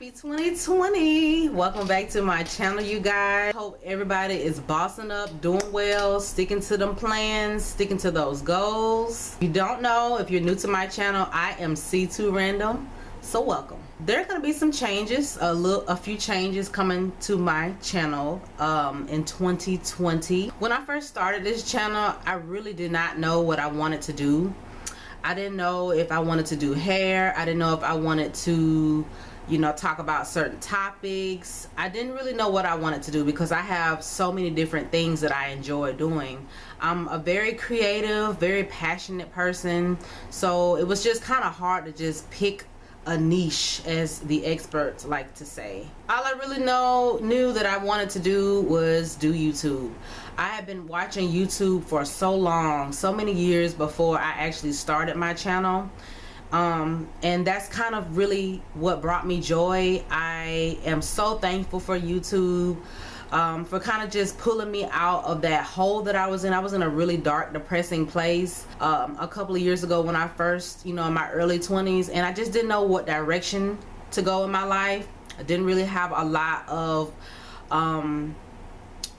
happy 2020 welcome back to my channel you guys. Hope everybody is bossing up doing well sticking to them plans sticking to those goals. If you don't know if you're new to my channel i am c2 random. So welcome. There are going to be some changes a little a few changes coming to my channel um, in 2020 when i first started this channel i really did not know what i wanted to do. I didn't know if I wanted to do hair. I didn't know if I wanted to, you know, talk about certain topics. I didn't really know what I wanted to do because I have so many different things that I enjoy doing. I'm a very creative, very passionate person. So it was just kind of hard to just pick a niche as the experts like to say. All I really know knew that I wanted to do was do YouTube. I have been watching YouTube for so long, so many years before I actually started my channel. Um, and that's kind of really what brought me joy. I am so thankful for YouTube um, for kind of just pulling me out of that hole that I was in. I was in a really dark, depressing place um, a couple of years ago when I first, you know, in my early 20s, and I just didn't know what direction to go in my life. I didn't really have a lot of um,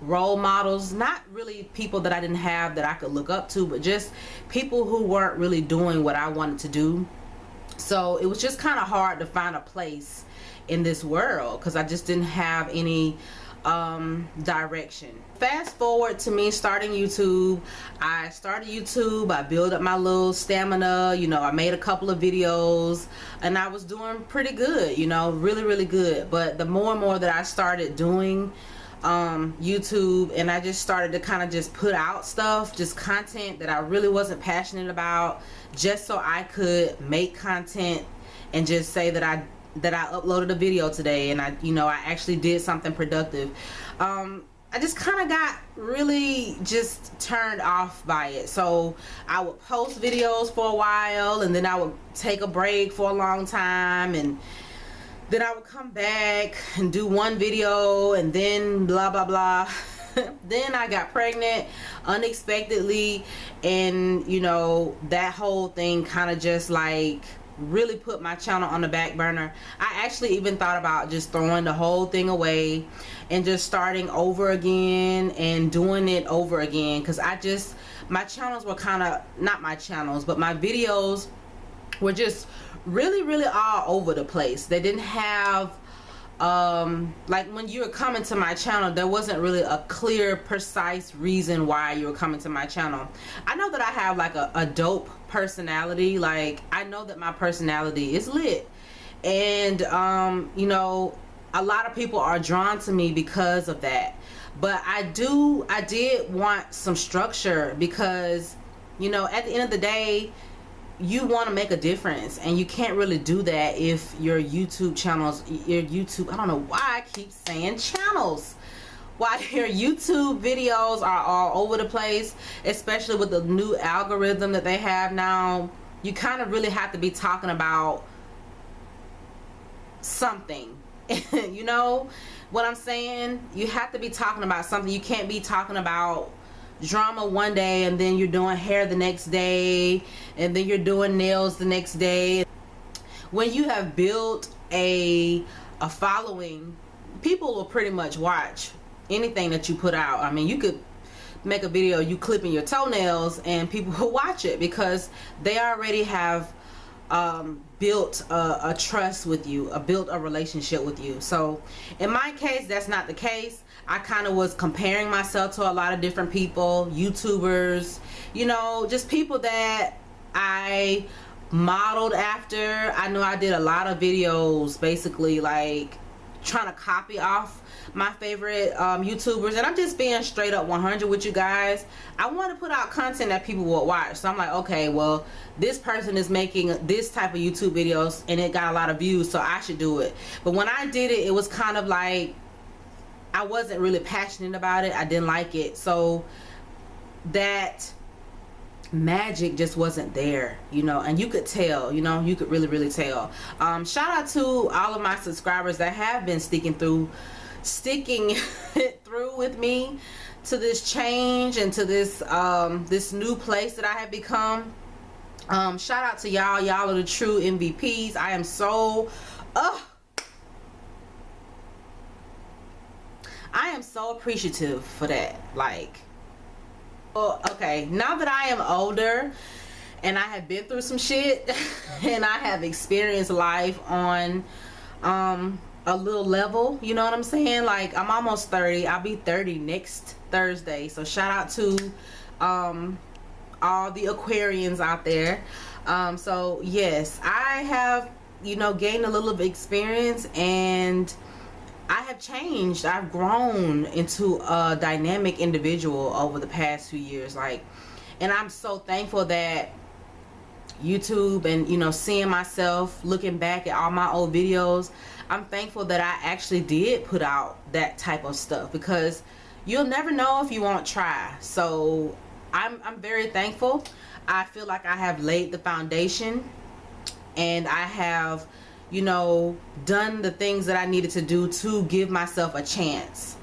role models not really people that I didn't have that I could look up to but just people who weren't really doing what I wanted to do so it was just kind of hard to find a place in this world because I just didn't have any um, direction. Fast forward to me starting YouTube. I started YouTube. I built up my little stamina. You know, I made a couple of videos and I was doing pretty good, you know, really, really good. But the more and more that I started doing um, YouTube and I just started to kind of just put out stuff, just content that I really wasn't passionate about just so I could make content and just say that I that I uploaded a video today and I you know I actually did something productive. Um, I just kind of got really just turned off by it. So I would post videos for a while and then I would take a break for a long time and then I would come back and do one video and then blah blah blah. Then I got pregnant unexpectedly and you know that whole thing kind of just like really put my channel on the back burner. I actually even thought about just throwing the whole thing away and just starting over again and doing it over again because I just my channels were kind of not my channels but my videos were just really really all over the place. They didn't have um like when you were coming to my channel there wasn't really a clear precise reason why you were coming to my channel. I know that i have like a, a dope personality. Like i know that my personality is lit. And um you know a lot of people are drawn to me because of that. But i do i did want some structure because you know at the end of the day you want to make a difference and you can't really do that if your YouTube channels your YouTube I don't know why I keep saying channels. Why your YouTube videos are all over the place especially with the new algorithm that they have now. You kind of really have to be talking about something you know? What I'm saying you have to be talking about something. You can't be talking about drama one day and then you're doing hair the next day and then you're doing nails the next day when you have built a a following people will pretty much watch anything that you put out I mean you could make a video you clipping your toenails and people will watch it because they already have um, built a, a, trust with you, a built a relationship with you. So in my case, that's not the case. I kind of was comparing myself to a lot of different people, YouTubers, you know, just people that I modeled after. I know I did a lot of videos basically like trying to copy off my favorite um, YouTubers. And I'm just being straight up 100 with you guys. I want to put out content that people will watch. So I'm like okay well this person is making this type of YouTube videos and it got a lot of views so I should do it. But when I did it it was kind of like I wasn't really passionate about it. I didn't like it. So that magic just wasn't there you know and you could tell you know you could really really tell. Um shout out to all of my subscribers that have been sticking through sticking it through with me to this change and to this um this new place that i have become. Um shout out to y'all. Y'all are the true mvps i am so so appreciative for that like well okay now that i am older and i have been through some shit and i have experienced life on um a little level you know what i'm saying? Like i'm almost 30 i'll be 30 next thursday so shout out to um all the aquarians out there. Um so yes i have you know gained a little of experience and I have changed. I've grown into a dynamic individual over the past few years. Like, and I'm so thankful that YouTube and, you know, seeing myself, looking back at all my old videos, I'm thankful that I actually did put out that type of stuff because you'll never know if you won't try. So I'm, I'm very thankful. I feel like I have laid the foundation and I have you know, done the things that I needed to do to give myself a chance.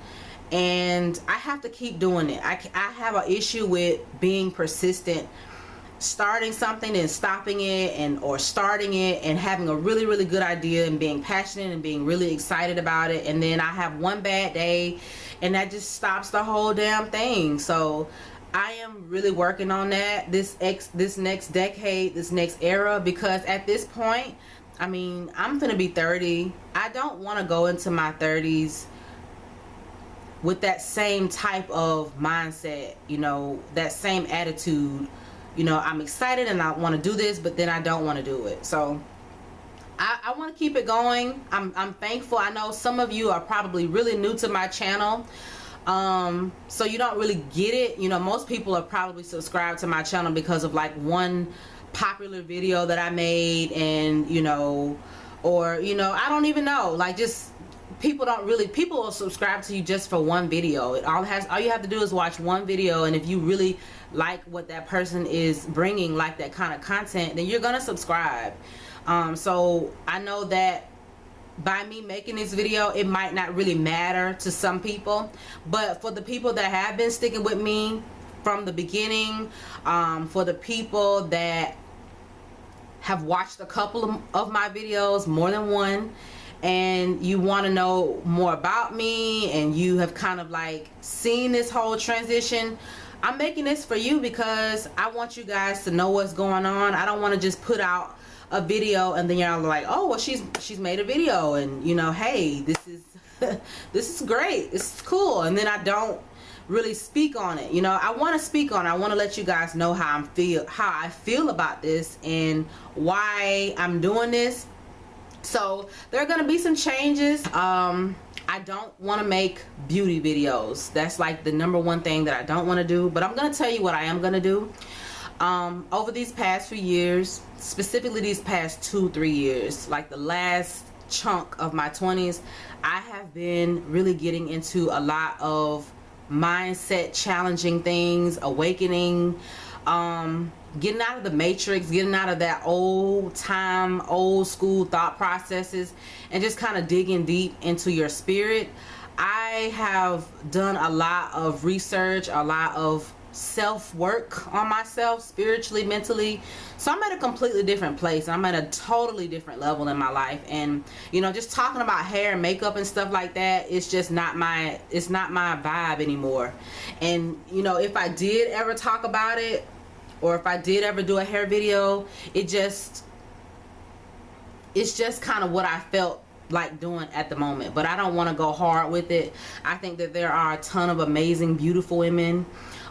And I have to keep doing it. I, I have an issue with being persistent starting something and stopping it and or starting it and having a really really good idea and being passionate and being really excited about it and then I have one bad day and that just stops the whole damn thing so I am really working on that this ex this next decade this next era because at this point I mean, I'm gonna be 30. I don't want to go into my 30s with that same type of mindset, you know, that same attitude. You know, I'm excited and I want to do this, but then I don't want to do it. So I, I want to keep it going. I'm, I'm thankful. I know some of you are probably really new to my channel. Um, so you don't really get it. You know, most people are probably subscribed to my channel because of like one popular video that I made and you know or you know I don't even know. Like just people don't really people will subscribe to you just for one video. It all has all you have to do is watch one video and if you really like what that person is bringing like that kind of content then you're gonna subscribe. Um, so I know that by me making this video it might not really matter to some people but for the people that have been sticking with me from the beginning um, for the people that have watched a couple of, my videos more than one and you want to know more about me and you have kind of like seen this whole transition I'm making this for you because I want you guys to know what's going on. I don't want to just put out a video and then y'all like oh well she's she's made a video and you know hey this is this is great. It's cool. And then I don't really speak on it. You know I want to speak on it. I want to let you guys know how I'm feel how I feel about this and why I'm doing this. So there are gonna be some changes. Um I don't want to make beauty videos. That's like the number one thing that I don't want to do but I'm gonna tell you what I am gonna do. Um over these past few years specifically these past two three years like the last chunk of my 20s I have been really getting into a lot of mindset challenging things awakening um getting out of the matrix getting out of that old time old school thought processes and just kind of digging deep into your spirit. I have done a lot of research a lot of self-work on myself spiritually mentally. So i'm at a completely different place. I'm at a totally different level in my life. And you know just talking about hair and makeup and stuff like that it's just not my it's not my vibe anymore. And you know if i did ever talk about it or if i did ever do a hair video it just it's just kind of what i felt like doing at the moment. But I don't want to go hard with it. I think that there are a ton of amazing beautiful women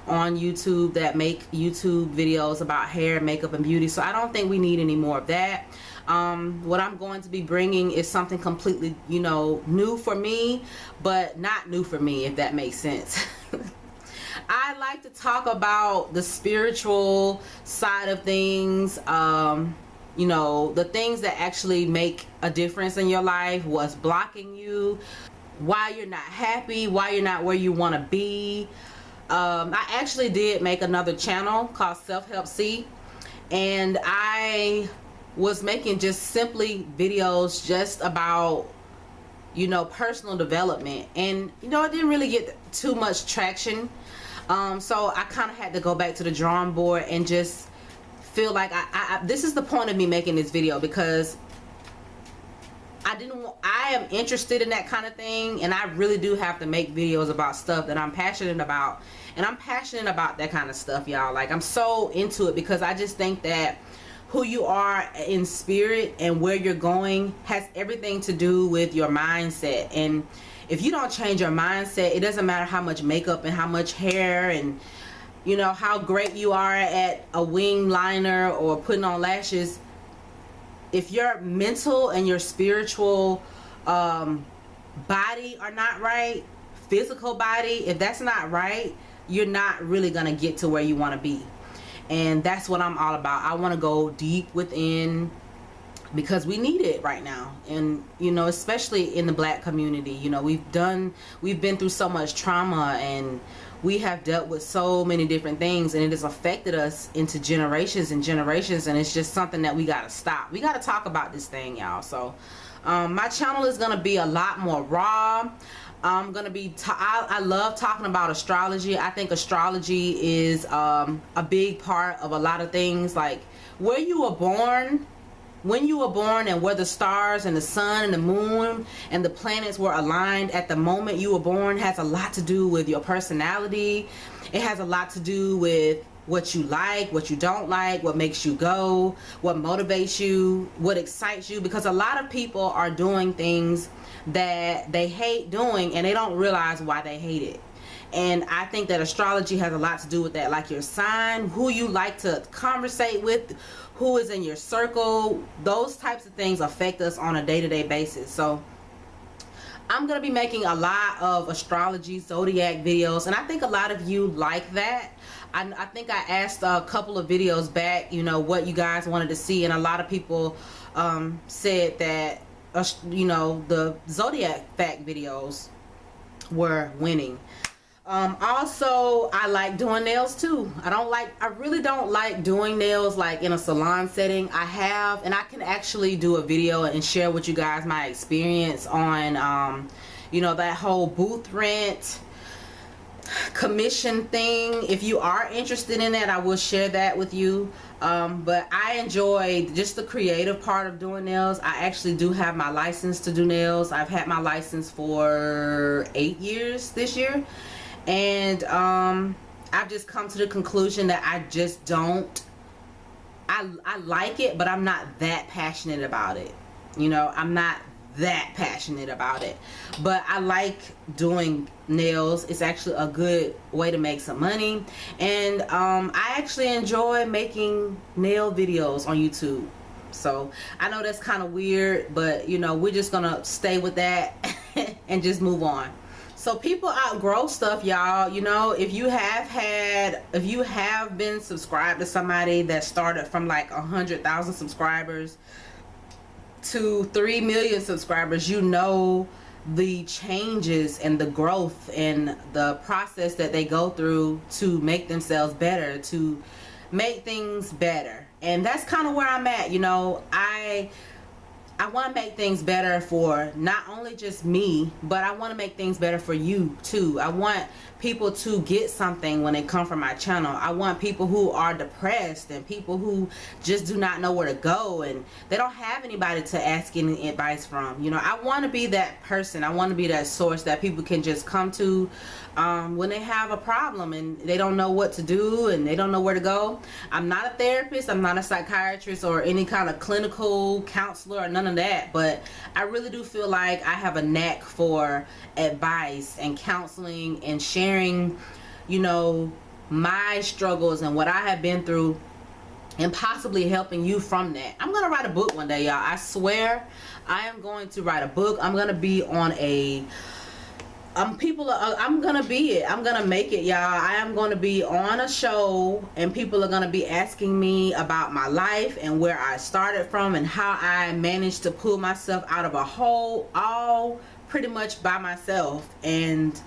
on YouTube that make YouTube videos about hair, makeup, and beauty. So I don't think we need any more of that. Um, what I'm going to be bringing is something completely, you know, new for me, but not new for me, if that makes sense. I like to talk about the spiritual side of things, um, you know, the things that actually make a difference in your life, what's blocking you, why you're not happy, why you're not where you want to be, um, I actually did make another channel called Self Help C and I was making just simply videos just about you know personal development. And you know it didn't really get too much traction. Um, so I kind of had to go back to the drawing board and just feel like I, I, this is the point of me making this video because I didn't want, I am interested in that kind of thing and I really do have to make videos about stuff that I'm passionate about and I'm passionate about that kind of stuff y'all. Like I'm so into it because I just think that who you are in spirit and where you're going has everything to do with your mindset. And if you don't change your mindset it doesn't matter how much makeup and how much hair and you know how great you are at a wing liner or putting on lashes if your mental and your spiritual um, body are not right physical body if that's not right you're not really gonna get to where you want to be. And that's what I'm all about. I want to go deep within because we need it right now. And you know especially in the black community you know we've done we've been through so much trauma and we have dealt with so many different things and it has affected us into generations and generations and it's just something that we got to stop. We got to talk about this thing y'all. So um, my channel is gonna be a lot more raw. I'm gonna be I, I love talking about astrology. I think astrology is um, a big part of a lot of things. Like where you were born when you were born and where the stars and the sun and the moon and the planets were aligned at the moment you were born has a lot to do with your personality. It has a lot to do with what you like what you don't like what makes you go what motivates you what excites you because a lot of people are doing things that they hate doing and they don't realize why they hate it and I think that astrology has a lot to do with that. Like your sign who you like to conversate with who is in your circle those types of things affect us on a day-to-day -day basis. So I'm gonna be making a lot of astrology zodiac videos and I think a lot of you like that. I, I think I asked a couple of videos back you know what you guys wanted to see and a lot of people um, said that uh, you know the zodiac fact videos were winning um, also I like doing nails too. I don't like I really don't like doing nails like in a salon setting. I have and I can actually do a video and share with you guys my experience on um, you know that whole booth rent commission thing. If you are interested in that I will share that with you. Um, but I enjoy just the creative part of doing nails. I actually do have my license to do nails. I've had my license for eight years this year and um, I've just come to the conclusion that I just don't I, I like it but I'm not that passionate about it. You know I'm not that passionate about it. But I like doing nails. It's actually a good way to make some money. And um, I actually enjoy making nail videos on YouTube. So I know that's kind of weird but you know we're just gonna stay with that and just move on so people outgrow stuff y'all. You know if you have had if you have been subscribed to somebody that started from like a hundred thousand subscribers to three million subscribers you know the changes and the growth and the process that they go through to make themselves better to make things better. And that's kind of where I'm at you know. I I want to make things better for not only just me, but I want to make things better for you too. I want people to get something when they come from my channel. I want people who are depressed and people who just do not know where to go and they don't have anybody to ask any advice from. You know, I want to be that person. I want to be that source that people can just come to um, when they have a problem and they don't know what to do and they don't know where to go. I'm not a therapist. I'm not a psychiatrist or any kind of clinical counselor or none of that. But I really do feel like I have a knack for advice and counseling and sharing, you know, my struggles and what I have been through and possibly helping you from that. I'm going to write a book one day, y'all. I swear I am going to write a book. I'm going to be on a um people are i'm gonna be it i'm gonna make it y'all i am gonna be on a show and people are gonna be asking me about my life and where i started from and how i managed to pull myself out of a hole all pretty much by myself and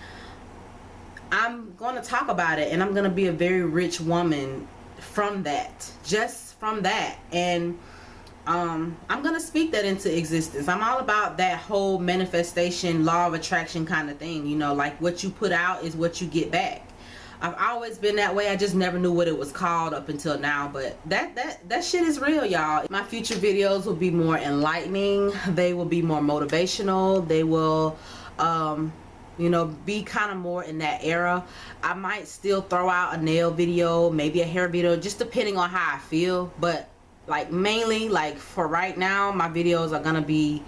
i'm gonna talk about it and i'm gonna be a very rich woman from that just from that and um, I'm gonna speak that into existence I'm all about that whole manifestation law of attraction kind of thing you know like what you put out is what you get back I've always been that way. I just never knew what it was called up until now. But that that that shit is real, y'all. My future videos will be more enlightening. They will be more motivational. They will um you know be kind of more in that era. I might still throw out a nail video maybe a hair video just depending on how i feel. But like mainly like for right now my videos are gonna be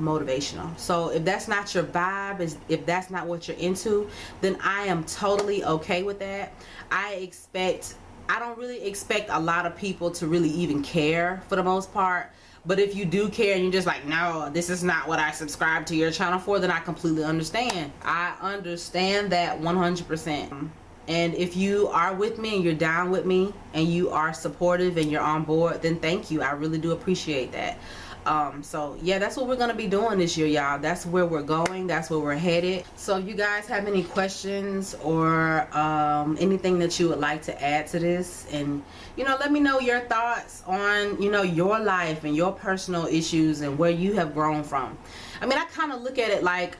motivational. So if that's not your vibe is if that's not what you're into then i am totally okay with that. I expect i don't really expect a lot of people to really even care for the most part but if you do care and you're just like no this is not what i subscribe to your channel for then i completely understand. I understand that 100 percent. And if you are with me and you're down with me and you are supportive and you're on board then thank you. I really do appreciate that um so yeah that's what we're gonna be doing this year y'all. That's where we're going. That's where we're headed. So if you guys have any questions or um anything that you would like to add to this and you know let me know your thoughts on you know your life and your personal issues and where you have grown from. I mean i kind of look at it like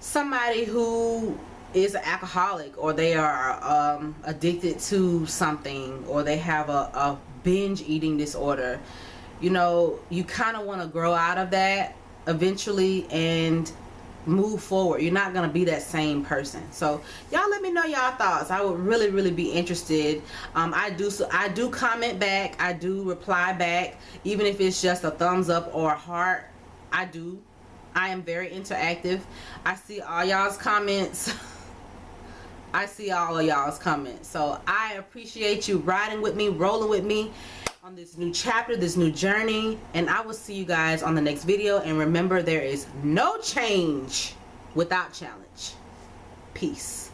somebody who is an alcoholic or they are um, addicted to something or they have a, a binge eating disorder you know you kind of want to grow out of that eventually and move forward. You're not going to be that same person. So y'all let me know y'all thoughts. I would really really be interested. Um, i do so i do comment back. I do reply back. Even if it's just a thumbs up or a heart i do. I am very interactive. I see all y'all's comments. I see all of y'all's comments. So i appreciate you riding with me rolling with me on this new chapter, this new journey, and I will see you guys on the next video. And remember, there is no change without challenge. Peace.